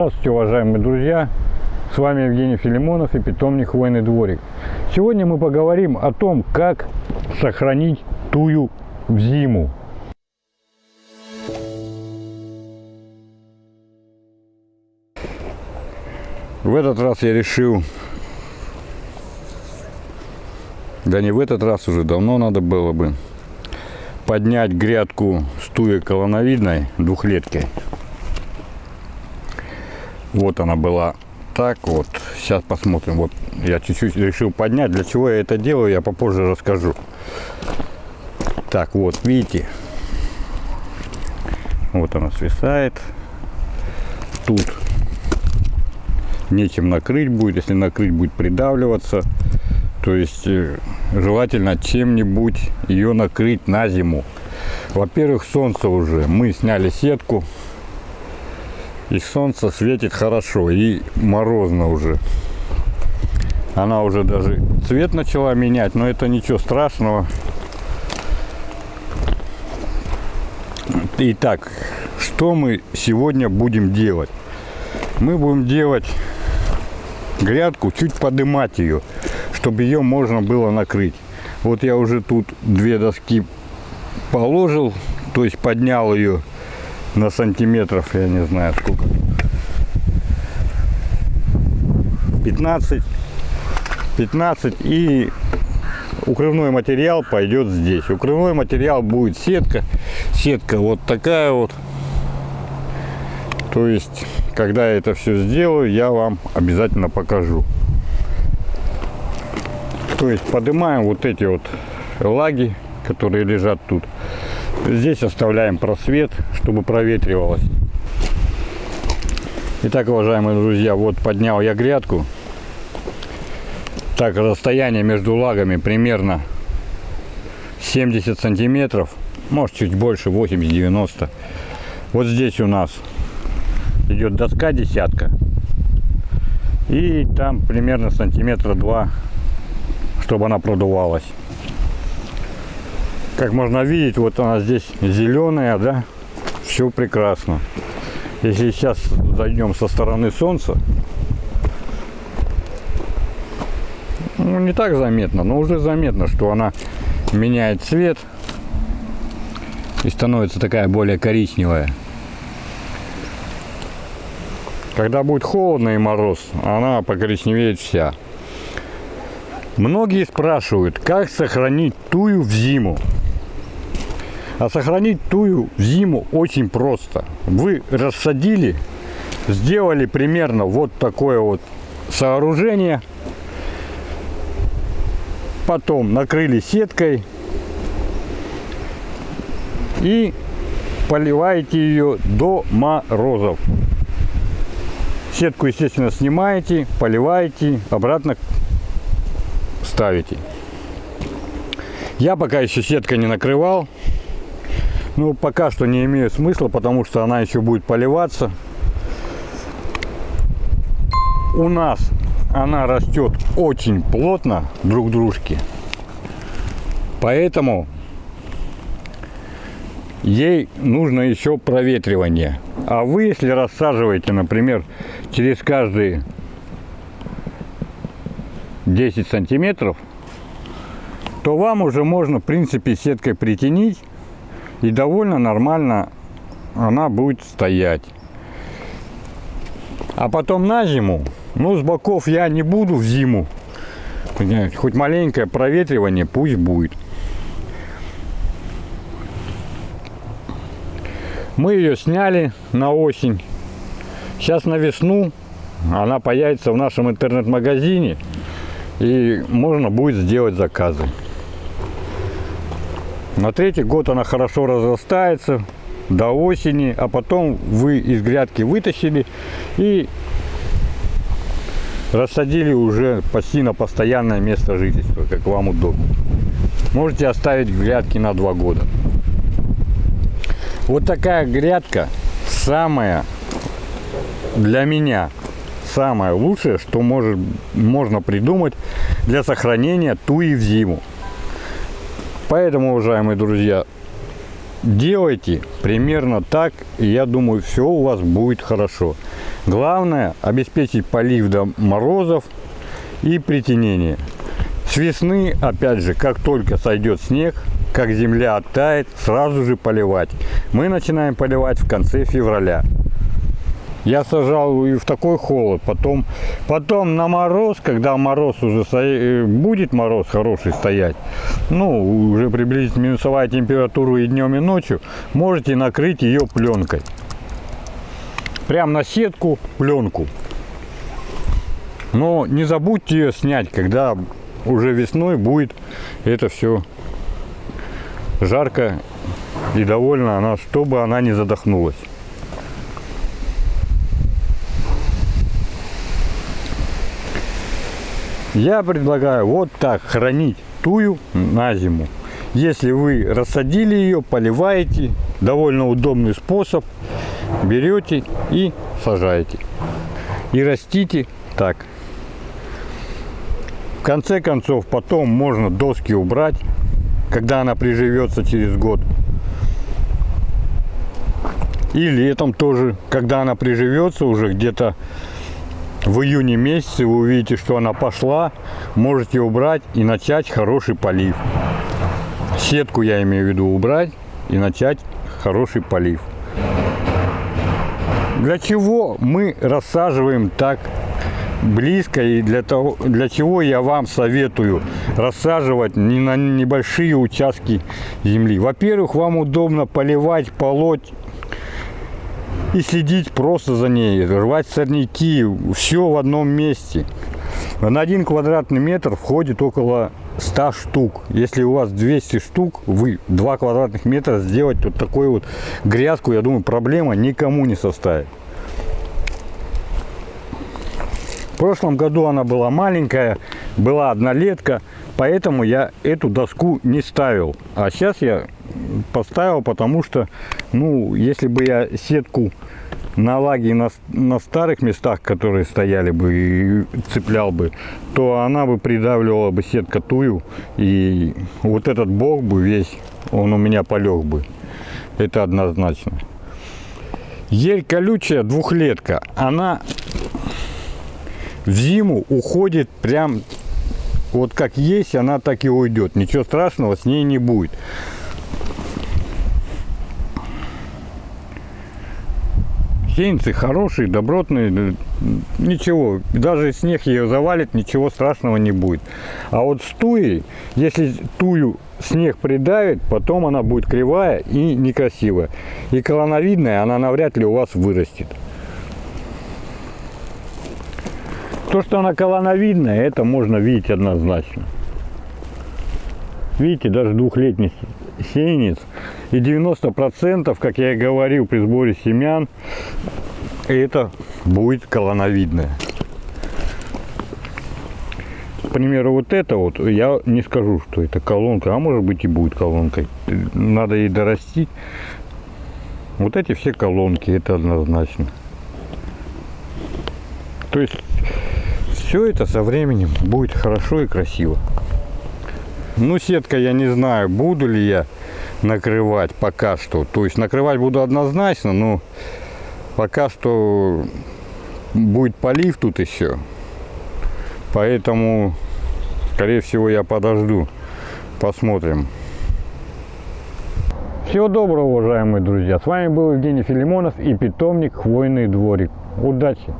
Здравствуйте, уважаемые друзья! С вами Евгений Филимонов и питомник Хвойный дворик. Сегодня мы поговорим о том, как сохранить тую в зиму. В этот раз я решил, да не в этот раз уже, давно надо было бы, поднять грядку с туей колоновидной двухлеткой. Вот она была так вот. Сейчас посмотрим. Вот я чуть-чуть решил поднять. Для чего я это делаю, я попозже расскажу. Так, вот, видите. Вот она свисает. Тут нечем накрыть будет. Если накрыть, будет придавливаться. То есть э, желательно чем-нибудь ее накрыть на зиму. Во-первых, солнце уже. Мы сняли сетку и солнце светит хорошо и морозно уже. Она уже даже цвет начала менять но это ничего страшного. Итак что мы сегодня будем делать? Мы будем делать грядку чуть подымать ее чтобы ее можно было накрыть. Вот я уже тут две доски положил то есть поднял ее на сантиметров, я не знаю сколько. 15, 15 и укрывной материал пойдет здесь. Укрывной материал будет сетка. Сетка вот такая вот. То есть, когда я это все сделаю, я вам обязательно покажу. То есть, поднимаем вот эти вот лаги, которые лежат тут. Здесь оставляем просвет, чтобы проветривалось. Итак, уважаемые друзья, вот поднял я грядку. Так, расстояние между лагами примерно 70 сантиметров. Может, чуть больше, 80-90. Вот здесь у нас идет доска десятка. И там примерно сантиметра два, чтобы она продувалась. Как можно видеть, вот она здесь зеленая, да, все прекрасно. Если сейчас зайдем со стороны солнца, ну, не так заметно, но уже заметно, что она меняет цвет и становится такая более коричневая. Когда будет холодно и мороз, она покоричневеет вся. Многие спрашивают, как сохранить тую в зиму. А сохранить тую зиму очень просто. Вы рассадили, сделали примерно вот такое вот сооружение. Потом накрыли сеткой и поливаете ее до морозов. Сетку, естественно, снимаете, поливаете, обратно ставите. Я пока еще сеткой не накрывал, ну, пока что не имеет смысла, потому что она еще будет поливаться. У нас она растет очень плотно друг к дружке. Поэтому ей нужно еще проветривание. А вы, если рассаживаете, например, через каждые 10 сантиметров, то вам уже можно, в принципе, сеткой притянить и довольно нормально она будет стоять. А потом на зиму, ну с боков я не буду в зиму, хоть маленькое проветривание пусть будет. Мы ее сняли на осень. Сейчас на весну она появится в нашем интернет-магазине и можно будет сделать заказы. На третий год она хорошо разрастается до осени, а потом вы из грядки вытащили и рассадили уже почти на постоянное место жительства, как вам удобно. Можете оставить грядки на два года. Вот такая грядка самая для меня самое лучшее, что может, можно придумать для сохранения туи в зиму. Поэтому, уважаемые друзья, делайте примерно так, и я думаю, все у вас будет хорошо. Главное обеспечить полив до морозов и притенение. С весны, опять же, как только сойдет снег, как земля оттает, сразу же поливать. Мы начинаем поливать в конце февраля. Я сажал и в такой холод, потом, потом на мороз, когда мороз уже стоя... будет мороз хороший стоять, ну, уже приблизительно минусовая температура и днем, и ночью, можете накрыть ее пленкой. Прям на сетку пленку. Но не забудьте ее снять, когда уже весной будет это все жарко и довольно она, чтобы она не задохнулась. Я предлагаю вот так хранить тую на зиму. Если вы рассадили ее, поливаете, довольно удобный способ, берете и сажаете. И растите так. В конце концов, потом можно доски убрать, когда она приживется через год. И летом тоже, когда она приживется уже где-то в июне месяце, вы увидите, что она пошла, можете убрать и начать хороший полив. Сетку я имею в виду убрать и начать хороший полив. Для чего мы рассаживаем так близко и для, того, для чего я вам советую рассаживать не на небольшие участки земли. Во-первых, вам удобно поливать, полоть и следить просто за ней, рвать сорняки, все в одном месте. На один квадратный метр входит около 100 штук. Если у вас 200 штук, вы 2 квадратных метра сделать вот такую вот грядку, я думаю, проблема никому не составит. В прошлом году она была маленькая, была однолетка, поэтому я эту доску не ставил. А сейчас я поставил, потому что, ну, если бы я сетку на лаге на, на старых местах, которые стояли бы и цеплял бы, то она бы придавливала бы сетка тую, и вот этот бок бы весь, он у меня полег бы. Это однозначно. Ель колючая двухлетка, она в зиму уходит прям вот как есть, она так и уйдет. Ничего страшного с ней не будет. Сеянцы хорошие, добротные, ничего, даже снег ее завалит, ничего страшного не будет. А вот с туей, если тую снег придавит, потом она будет кривая и некрасивая. И колоновидная она навряд ли у вас вырастет. То, что она колоновидная, это можно видеть однозначно. Видите, даже двухлетний сеянец. И 90%, как я и говорил при сборе семян, это будет колоновидное. К примеру, вот это вот, я не скажу, что это колонка, а может быть и будет колонкой. Надо ей дорастить. Вот эти все колонки, это однозначно. То есть все это со временем будет хорошо и красиво. Ну, сетка я не знаю, буду ли я накрывать пока что. То есть накрывать буду однозначно, но пока что будет полив тут еще. Поэтому, скорее всего, я подожду. Посмотрим. Всего доброго, уважаемые друзья. С вами был Евгений Филимонов и питомник Хвойный дворик. Удачи!